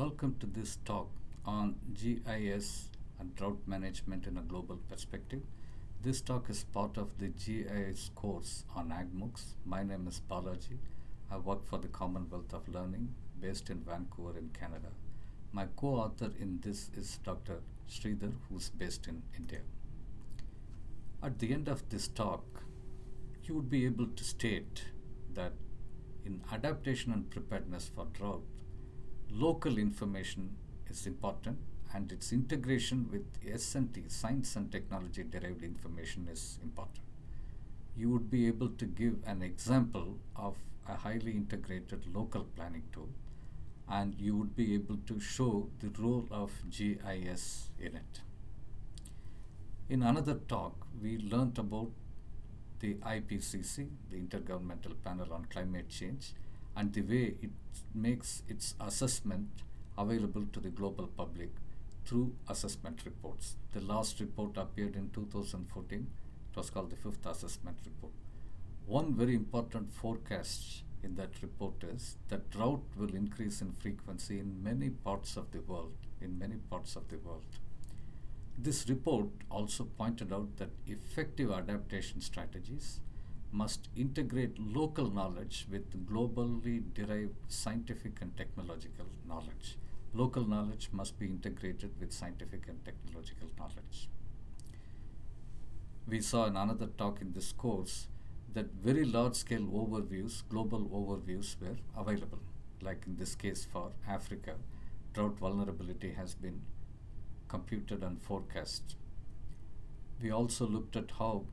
Welcome to this talk on GIS and drought management in a global perspective. This talk is part of the GIS course on AgMoocs. My name is Balaji. I work for the Commonwealth of Learning based in Vancouver in Canada. My co-author in this is Dr. Sridhar who's based in India. At the end of this talk, you would be able to state that in adaptation and preparedness for drought, local information is important and its integration with S&T, science and technology derived information is important. You would be able to give an example of a highly integrated local planning tool and you would be able to show the role of GIS in it. In another talk, we learnt about the IPCC, the Intergovernmental Panel on Climate Change, and the way it makes its assessment available to the global public through assessment reports. The last report appeared in 2014. It was called the fifth assessment report. One very important forecast in that report is that drought will increase in frequency in many parts of the world, in many parts of the world. This report also pointed out that effective adaptation strategies must integrate local knowledge with globally derived scientific and technological knowledge. Local knowledge must be integrated with scientific and technological knowledge. We saw in another talk in this course that very large scale overviews, global overviews were available. Like in this case for Africa, drought vulnerability has been computed and forecast. We also looked at how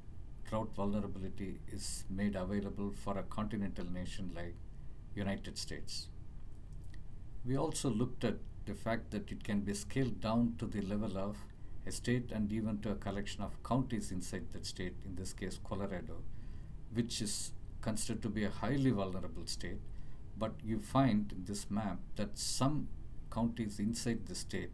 drought vulnerability is made available for a continental nation like United States. We also looked at the fact that it can be scaled down to the level of a state and even to a collection of counties inside that state, in this case Colorado, which is considered to be a highly vulnerable state. But you find in this map that some counties inside the state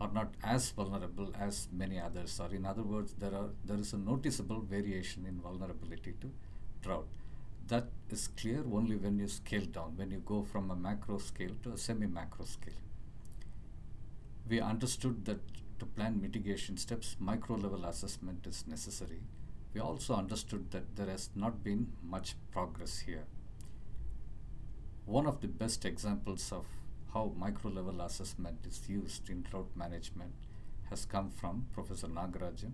are not as vulnerable as many others are. In other words, there are there is a noticeable variation in vulnerability to drought. That is clear only when you scale down, when you go from a macro scale to a semi-macro scale. We understood that to plan mitigation steps, micro level assessment is necessary. We also understood that there has not been much progress here. One of the best examples of how micro level assessment is used in drought management has come from Professor Nagarajan,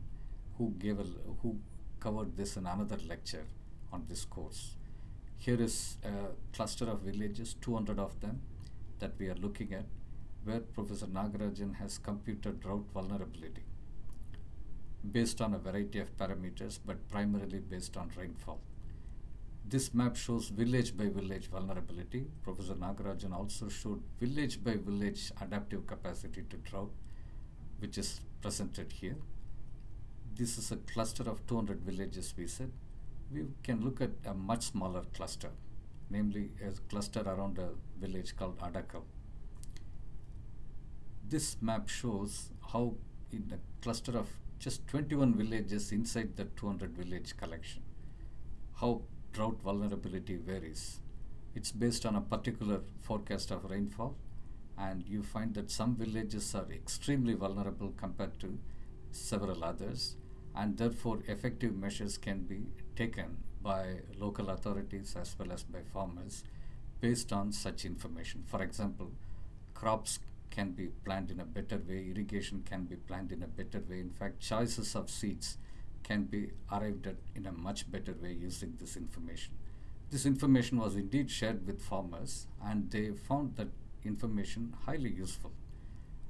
who gave a, who covered this in another lecture on this course. Here is a cluster of villages, 200 of them, that we are looking at, where Professor Nagarajan has computed drought vulnerability based on a variety of parameters, but primarily based on rainfall. This map shows village by village vulnerability. Professor Nagarajan also showed village by village adaptive capacity to drought, which is presented here. This is a cluster of 200 villages, we said. We can look at a much smaller cluster, namely a cluster around a village called Adakal. This map shows how in a cluster of just 21 villages inside the 200 village collection, how drought vulnerability varies. It's based on a particular forecast of rainfall, and you find that some villages are extremely vulnerable compared to several others, and therefore effective measures can be taken by local authorities as well as by farmers based on such information. For example, crops can be planned in a better way, irrigation can be planned in a better way. In fact, choices of seeds can be arrived at in a much better way using this information. This information was indeed shared with farmers and they found that information highly useful.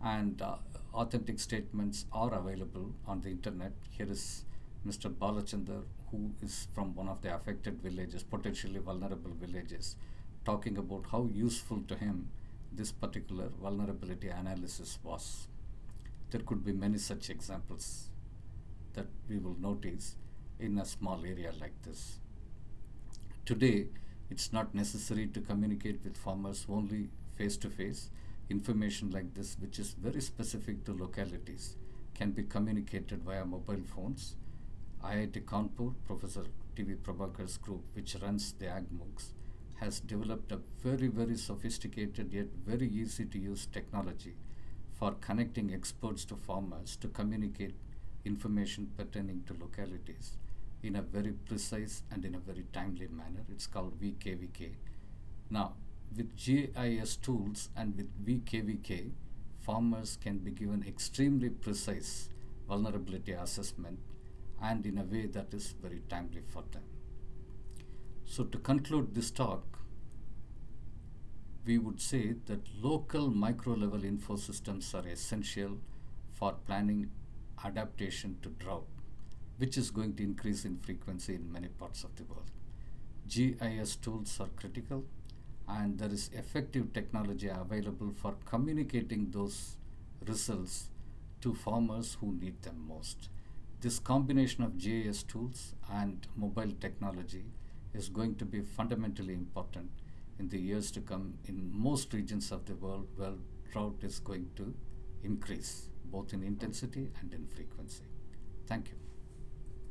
And uh, authentic statements are available on the internet. Here is Mr. Balachandar, who is from one of the affected villages, potentially vulnerable villages, talking about how useful to him this particular vulnerability analysis was. There could be many such examples that we will notice in a small area like this. Today, it's not necessary to communicate with farmers only face to face. Information like this, which is very specific to localities, can be communicated via mobile phones. IIT Kanpur, Professor T.V. Prabhakar's group, which runs the AgMoocs, has developed a very, very sophisticated yet very easy to use technology for connecting experts to farmers to communicate information pertaining to localities in a very precise and in a very timely manner. It's called VKVK. Now, with GIS tools and with VKVK, farmers can be given extremely precise vulnerability assessment and in a way that is very timely for them. So to conclude this talk, we would say that local micro level info systems are essential for planning adaptation to drought, which is going to increase in frequency in many parts of the world. GIS tools are critical and there is effective technology available for communicating those results to farmers who need them most. This combination of GIS tools and mobile technology is going to be fundamentally important in the years to come in most regions of the world where drought is going to increase both in intensity and in frequency. Thank you.